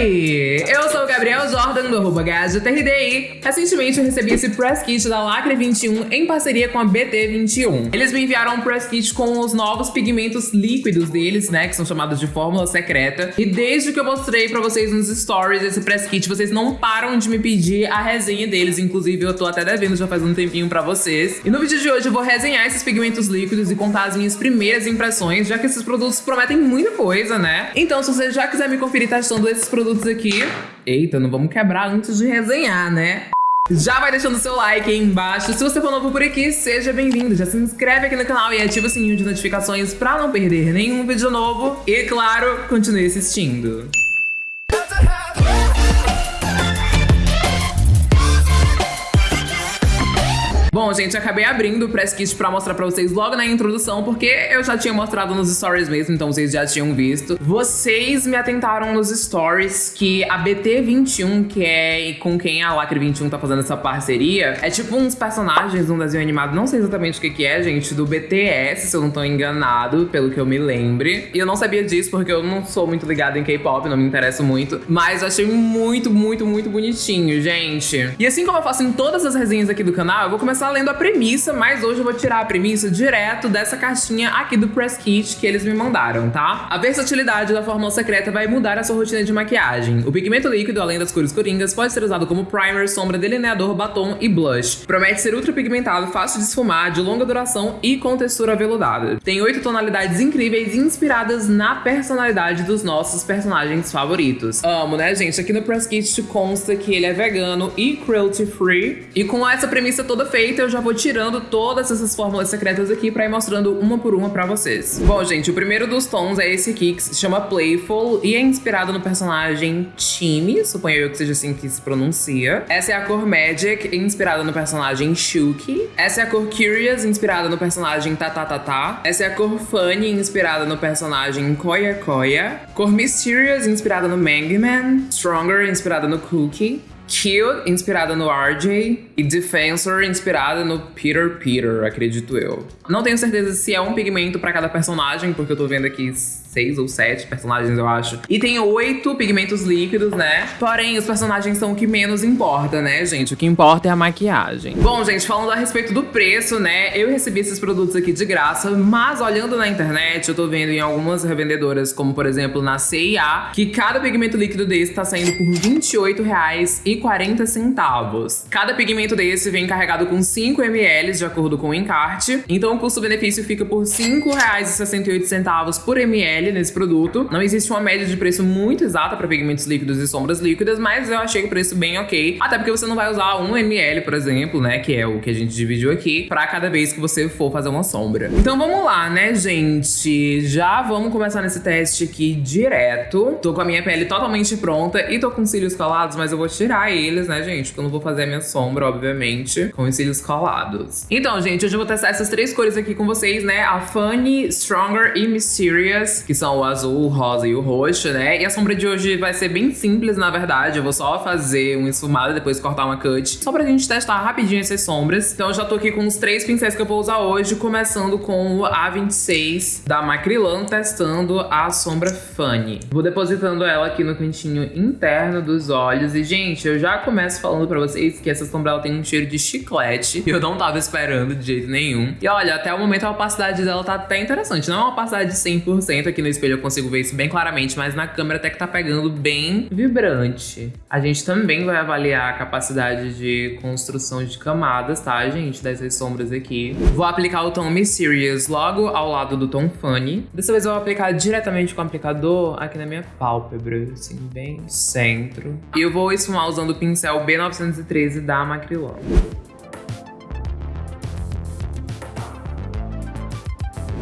Oi! Gabriel Jordan do arroba GajoTRDI. Recentemente eu recebi esse press kit da Lacre 21 em parceria com a BT21. Eles me enviaram um press kit com os novos pigmentos líquidos deles, né, que são chamados de fórmula secreta. E desde que eu mostrei pra vocês nos stories esse press kit, vocês não param de me pedir a resenha deles. Inclusive eu tô até devendo já faz um tempinho pra vocês. E no vídeo de hoje eu vou resenhar esses pigmentos líquidos e contar as minhas primeiras impressões, já que esses produtos prometem muita coisa, né? Então se você já quiser me conferir testando esses produtos aqui... Eita, não vamos quebrar antes de resenhar, né? Já vai deixando seu like aí embaixo. Se você for novo por aqui, seja bem-vindo. Já se inscreve aqui no canal e ativa o sininho de notificações pra não perder nenhum vídeo novo. E, claro, continue assistindo. Bom, gente, acabei abrindo o press kit pra mostrar pra vocês logo na introdução, porque eu já tinha mostrado nos stories mesmo, então vocês já tinham visto. Vocês me atentaram nos stories que a BT21, que é com quem a Lacre 21 tá fazendo essa parceria, é tipo uns personagens de um desenho animado, não sei exatamente o que que é, gente, do BTS, se eu não tô enganado, pelo que eu me lembre. E eu não sabia disso porque eu não sou muito ligada em K-pop, não me interesso muito, mas eu achei muito, muito, muito bonitinho, gente. E assim como eu faço em todas as resenhas aqui do canal, eu vou começar começar lendo a premissa, mas hoje eu vou tirar a premissa direto dessa caixinha aqui do Press Kit que eles me mandaram, tá? A versatilidade da fórmula secreta vai mudar a sua rotina de maquiagem. O pigmento líquido, além das cores coringas, pode ser usado como primer, sombra, delineador, batom e blush. Promete ser ultra pigmentado, fácil de esfumar, de longa duração e com textura aveludada. Tem oito tonalidades incríveis inspiradas na personalidade dos nossos personagens favoritos. Amo, né, gente? Aqui no Press Kit consta que ele é vegano e cruelty free. E com essa premissa toda feita, feita, eu já vou tirando todas essas fórmulas secretas aqui pra ir mostrando uma por uma pra vocês. Bom, gente, o primeiro dos tons é esse aqui, que se chama Playful e é inspirado no personagem Timmy, suponho eu que seja assim que se pronuncia. Essa é a cor Magic, inspirada no personagem Shuki. Essa é a cor Curious, inspirada no personagem Tatatata. Essa é a cor Funny, inspirada no personagem Koya Koya. Cor Mysterious, inspirada no Mangman. Stronger, inspirada no Cookie. Cute, inspirada no RJ, e Defensor, inspirada no Peter Peter, acredito eu. Não tenho certeza se é um pigmento para cada personagem, porque eu tô vendo aqui seis ou sete personagens, eu acho. E tem oito pigmentos líquidos, né? Porém, os personagens são o que menos importa, né, gente? O que importa é a maquiagem. Bom, gente, falando a respeito do preço, né? Eu recebi esses produtos aqui de graça, mas olhando na internet, eu tô vendo em algumas revendedoras, como por exemplo na CIA, que cada pigmento líquido desse tá saindo por R$28,40. Cada pigmento desse vem carregado com 5 ml, de acordo com o encarte. Então o custo-benefício fica por R$5,68 por ml nesse produto. Não existe uma média de preço muito exata para pigmentos líquidos e sombras líquidas, mas eu achei o preço bem ok. Até porque você não vai usar 1 ml, por exemplo, né, que é o que a gente dividiu aqui, para cada vez que você for fazer uma sombra. Então vamos lá, né, gente? Já vamos começar nesse teste aqui direto. Tô com a minha pele totalmente pronta e tô com cílios colados, mas eu vou tirar eles, né, gente? Porque eu não vou fazer a minha sombra, obviamente, com os cílios colados. Então, gente, hoje eu vou testar essas três cores aqui com vocês, né? A Funny, Stronger e Mysterious que são o azul, o rosa e o roxo, né? E a sombra de hoje vai ser bem simples, na verdade. Eu vou só fazer um esfumado e depois cortar uma cut, só pra gente testar rapidinho essas sombras. Então eu já tô aqui com os três pincéis que eu vou usar hoje, começando com o A26 da Macrilan, testando a sombra Funny. Vou depositando ela aqui no cantinho interno dos olhos. E, gente, eu já começo falando pra vocês que essa sombra ela tem um cheiro de chiclete. E eu não tava esperando de jeito nenhum. E olha, até o momento a opacidade dela tá até interessante. Não é uma opacidade de 100% aqui aqui no espelho eu consigo ver isso bem claramente, mas na câmera até que tá pegando bem vibrante. A gente também vai avaliar a capacidade de construção de camadas, tá, gente? Dessas sombras aqui. Vou aplicar o tom Mysterious logo ao lado do tom Funny. Dessa vez eu vou aplicar diretamente com o aplicador aqui na minha pálpebra, assim, bem centro. E eu vou esfumar usando o pincel B913 da Macrylan.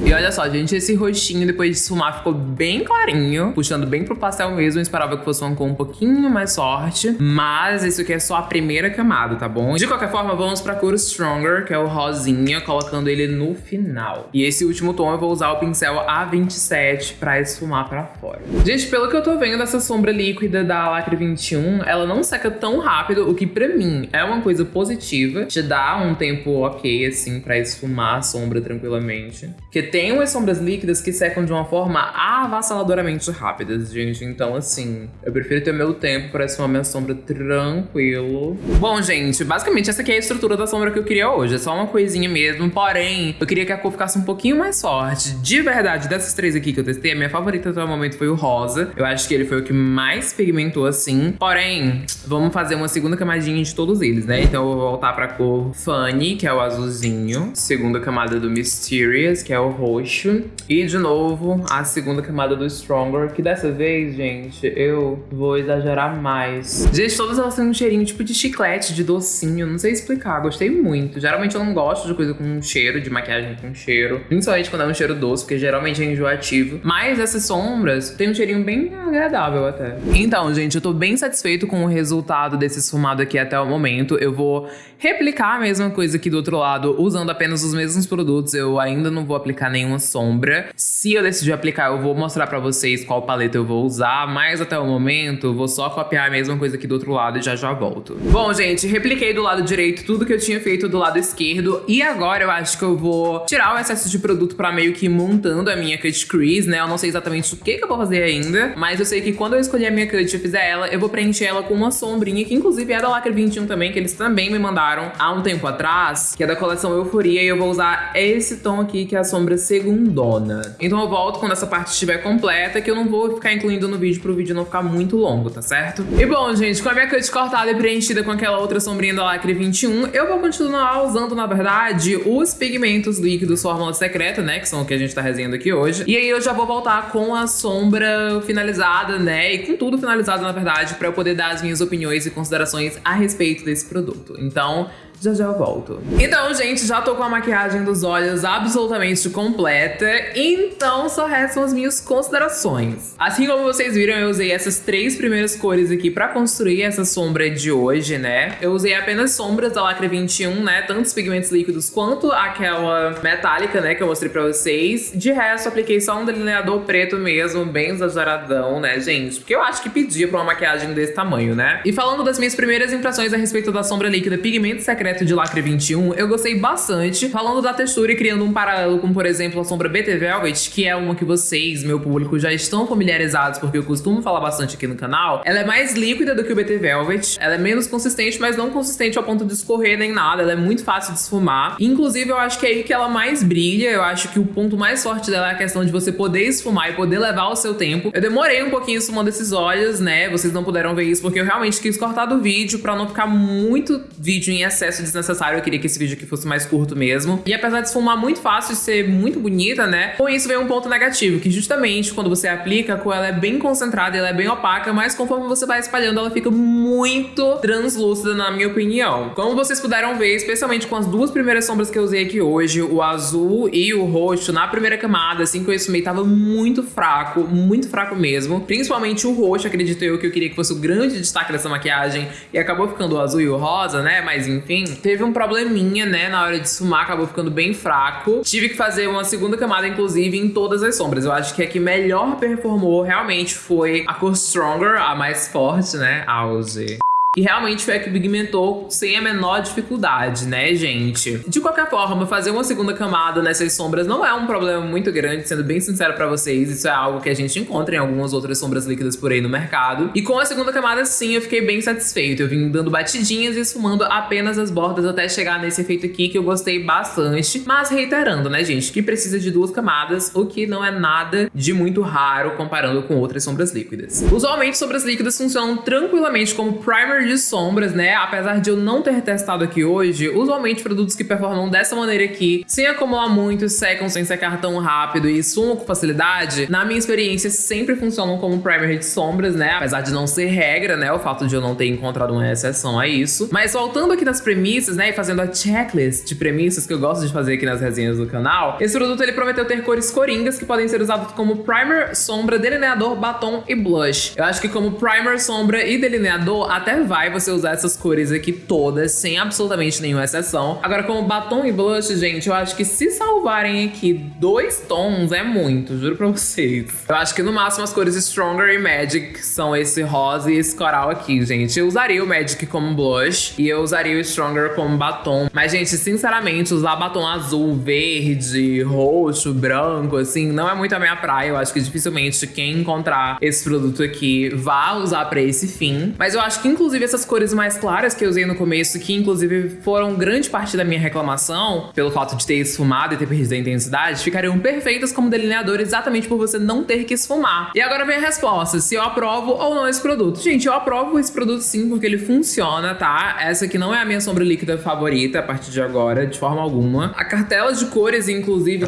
E olha só, gente, esse rostinho depois de esfumar ficou bem clarinho, puxando bem pro pastel mesmo. Eu esperava que fosse uma cor um pouquinho mais forte, mas isso aqui é só a primeira camada, tá bom? De qualquer forma, vamos pra cor Stronger, que é o rosinha, colocando ele no final. E esse último tom eu vou usar o pincel A27 pra esfumar pra fora. Gente, pelo que eu tô vendo, essa sombra líquida da Lacre 21, ela não seca tão rápido, o que pra mim é uma coisa positiva. Te dá um tempo ok, assim, pra esfumar a sombra tranquilamente. Porque tem umas sombras líquidas que secam de uma forma avassaladoramente rápida, gente. Então, assim, eu prefiro ter meu tempo pra esfumar minha sombra tranquilo. Bom, gente, basicamente essa aqui é a estrutura da sombra que eu queria hoje. É só uma coisinha mesmo, porém, eu queria que a cor ficasse um pouquinho mais forte. De verdade, dessas três aqui que eu testei, a minha favorita até o momento foi o rosa. Eu acho que ele foi o que mais pigmentou assim. Porém, vamos fazer uma segunda camadinha de todos eles, né? Então eu vou voltar pra cor Funny, que é o azulzinho. Segunda camada do Mysterious, que é o roxo. E de novo, a segunda camada do Stronger, que dessa vez, gente, eu vou exagerar mais. Gente, todas elas têm um cheirinho tipo de chiclete, de docinho. Não sei explicar, gostei muito. Geralmente eu não gosto de coisa com cheiro, de maquiagem com cheiro. Principalmente quando é um cheiro doce, porque geralmente é enjoativo. Mas essas sombras têm um cheirinho bem agradável até. Então, gente, eu tô bem satisfeito com o resultado desse esfumado aqui até o momento. Eu vou replicar a mesma coisa aqui do outro lado, usando apenas os mesmos produtos. Eu ainda não vou aplicar nenhuma sombra. Se eu decidir aplicar, eu vou mostrar pra vocês qual paleta eu vou usar, mas até o momento, vou só copiar a mesma coisa aqui do outro lado e já já volto. Bom, gente, repliquei do lado direito tudo que eu tinha feito do lado esquerdo, e agora eu acho que eu vou tirar o excesso de produto pra meio que montando a minha cut crease, né? Eu não sei exatamente o que, que eu vou fazer ainda, mas eu sei que quando eu escolher a minha cut e fizer ela, eu vou preencher ela com uma sombrinha, que inclusive é da Lacre 21 também, que eles também me mandaram há um tempo atrás, que é da coleção Euforia, e eu vou usar esse tom aqui, que é a sombra segundona. Então eu volto quando essa parte estiver completa, que eu não vou ficar incluindo no vídeo pro vídeo não ficar muito longo, tá certo? E bom, gente, com a minha cut cortada e preenchida com aquela outra sombrinha da Lacre 21, eu vou continuar usando, na verdade, os pigmentos líquidos Fórmula Secreta, né, que são o que a gente tá resenhando aqui hoje. E aí eu já vou voltar com a sombra finalizada, né, e com tudo finalizado, na verdade, pra eu poder dar as minhas opiniões e considerações a respeito desse produto. Então, já já eu volto. Então, gente, já tô com a maquiagem dos olhos absolutamente completa, então só restam as minhas considerações. Assim como vocês viram, eu usei essas três primeiras cores aqui pra construir essa sombra de hoje, né? Eu usei apenas sombras da Lacre 21, né? Tanto os pigmentos líquidos quanto aquela metálica, né? Que eu mostrei pra vocês. De resto, apliquei só um delineador preto mesmo, bem exageradão, né, gente? Porque eu acho que pedia pra uma maquiagem desse tamanho, né? E falando das minhas primeiras impressões a respeito da sombra líquida Pigmento Secreto secreto de Lacre 21, eu gostei bastante, falando da textura e criando um paralelo com, por exemplo, a sombra BT Velvet, que é uma que vocês, meu público, já estão familiarizados, porque eu costumo falar bastante aqui no canal. Ela é mais líquida do que o BT Velvet, ela é menos consistente, mas não consistente ao ponto de escorrer nem nada, ela é muito fácil de esfumar. Inclusive, eu acho que é aí que ela mais brilha, eu acho que o ponto mais forte dela é a questão de você poder esfumar e poder levar o seu tempo. Eu demorei um pouquinho esfumando esses olhos, né, vocês não puderam ver isso, porque eu realmente quis cortar do vídeo pra não ficar muito vídeo em excesso desnecessário, eu queria que esse vídeo aqui fosse mais curto mesmo. E apesar de esfumar muito fácil e ser muito bonita, né, com isso vem um ponto negativo, que justamente quando você aplica, a cor ela é bem concentrada, ela é bem opaca, mas conforme você vai espalhando, ela fica muito translúcida, na minha opinião. Como vocês puderam ver, especialmente com as duas primeiras sombras que eu usei aqui hoje, o azul e o roxo, na primeira camada, assim que eu esfumei, tava muito fraco, muito fraco mesmo. Principalmente o roxo, acredito eu, que eu queria que fosse o grande destaque dessa maquiagem, e acabou ficando o azul e o rosa, né, mas enfim, teve um probleminha, né, na hora de esfumar, acabou ficando bem fraco. Tive que fazer uma segunda camada, inclusive, em todas as sombras. Eu acho que a que melhor performou realmente foi a cor Stronger, a mais forte, né, Auge. E realmente foi a que pigmentou sem a menor dificuldade, né, gente? De qualquer forma, fazer uma segunda camada nessas sombras não é um problema muito grande, sendo bem sincero pra vocês. Isso é algo que a gente encontra em algumas outras sombras líquidas por aí no mercado. E com a segunda camada, sim, eu fiquei bem satisfeito. Eu vim dando batidinhas e esfumando apenas as bordas até chegar nesse efeito aqui, que eu gostei bastante. Mas reiterando, né, gente, que precisa de duas camadas, o que não é nada de muito raro comparando com outras sombras líquidas. Usualmente, sombras líquidas funcionam tranquilamente como primer de sombras, né? Apesar de eu não ter testado aqui hoje, usualmente produtos que performam dessa maneira aqui, sem acumular muito, secam sem secar tão rápido e sumam com facilidade, na minha experiência sempre funcionam como primer de sombras, né? Apesar de não ser regra, né? O fato de eu não ter encontrado uma exceção a isso. Mas voltando aqui nas premissas, né? E fazendo a checklist de premissas que eu gosto de fazer aqui nas resenhas do canal, esse produto ele prometeu ter cores coringas que podem ser usados como primer, sombra, delineador, batom e blush. Eu acho que como primer, sombra e delineador até vai você usar essas cores aqui todas, sem absolutamente nenhuma exceção. Agora, como batom e blush, gente, eu acho que se salvarem aqui dois tons é muito, juro pra vocês. Eu acho que no máximo as cores Stronger e Magic são esse rosa e esse coral aqui, gente. Eu usaria o Magic como blush e eu usaria o Stronger como batom. Mas, gente, sinceramente, usar batom azul, verde, roxo, branco, assim, não é muito a minha praia. Eu acho que dificilmente quem encontrar esse produto aqui vá usar pra esse fim. Mas eu acho que, inclusive, essas cores mais claras que eu usei no começo, que inclusive foram grande parte da minha reclamação, pelo fato de ter esfumado e ter perdido a intensidade, ficariam perfeitas como delineador exatamente por você não ter que esfumar. E agora vem a resposta, se eu aprovo ou não esse produto. Gente, eu aprovo esse produto sim, porque ele funciona, tá? Essa aqui não é a minha sombra líquida favorita a partir de agora, de forma alguma. A cartela de cores, inclusive...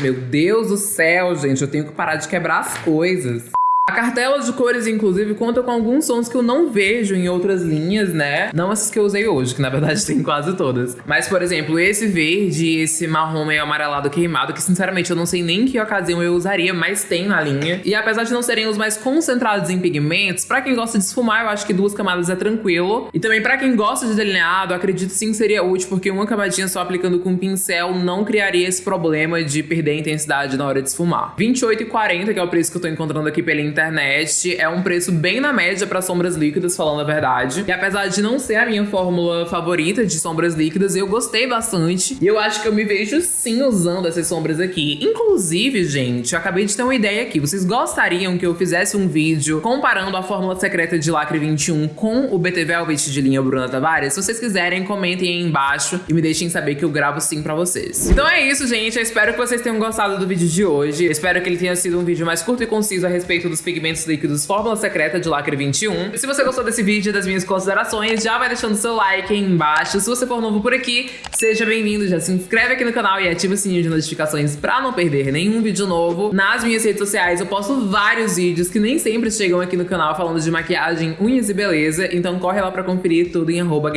Meu Deus do céu, gente, eu tenho que parar de quebrar as coisas. A cartela de cores, inclusive, conta com alguns sons que eu não vejo em outras linhas, né? Não essas que eu usei hoje, que na verdade tem quase todas. Mas, por exemplo, esse verde esse marrom meio amarelado queimado, que sinceramente eu não sei nem que ocasião eu usaria, mas tem na linha. E apesar de não serem os mais concentrados em pigmentos, pra quem gosta de esfumar, eu acho que duas camadas é tranquilo. E também pra quem gosta de delineado, acredito sim que seria útil, porque uma camadinha só aplicando com pincel não criaria esse problema de perder a intensidade na hora de esfumar. 28,40, que é o preço que eu tô encontrando aqui pela internet internet. É um preço bem na média para sombras líquidas, falando a verdade. E apesar de não ser a minha fórmula favorita de sombras líquidas, eu gostei bastante. E eu acho que eu me vejo sim usando essas sombras aqui. Inclusive, gente, eu acabei de ter uma ideia aqui. Vocês gostariam que eu fizesse um vídeo comparando a fórmula secreta de Lacre 21 com o BT Velvet de linha Bruna Tavares? Se vocês quiserem, comentem aí embaixo e me deixem saber que eu gravo sim pra vocês. Então é isso, gente. Eu espero que vocês tenham gostado do vídeo de hoje. Eu espero que ele tenha sido um vídeo mais curto e conciso a respeito dos pigmentos líquidos Fórmula Secreta de Lacre 21. Se você gostou desse vídeo e das minhas considerações, já vai deixando seu like aí embaixo. Se você for novo por aqui, seja bem-vindo, já se inscreve aqui no canal e ativa o sininho de notificações pra não perder nenhum vídeo novo. Nas minhas redes sociais eu posto vários vídeos que nem sempre chegam aqui no canal falando de maquiagem, unhas e beleza, então corre lá pra conferir tudo em arroba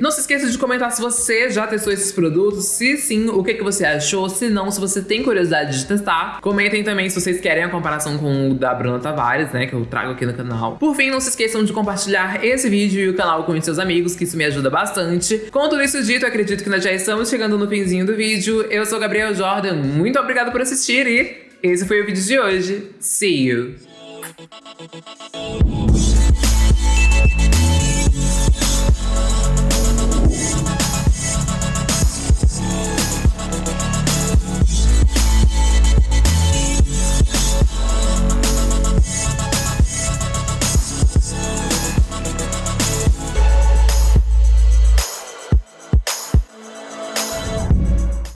Não se esqueça de comentar se você já testou esses produtos, se sim, o que, que você achou, se não, se você tem curiosidade de testar. Comentem também se vocês querem a comparação com o da Bruna Tavares né, que eu trago aqui no canal. Por fim, não se esqueçam de compartilhar esse vídeo e o canal com os seus amigos, que isso me ajuda bastante. Com tudo isso dito, acredito que nós já estamos chegando no finzinho do vídeo. Eu sou Gabriel Jordan, muito obrigado por assistir e esse foi o vídeo de hoje. See you!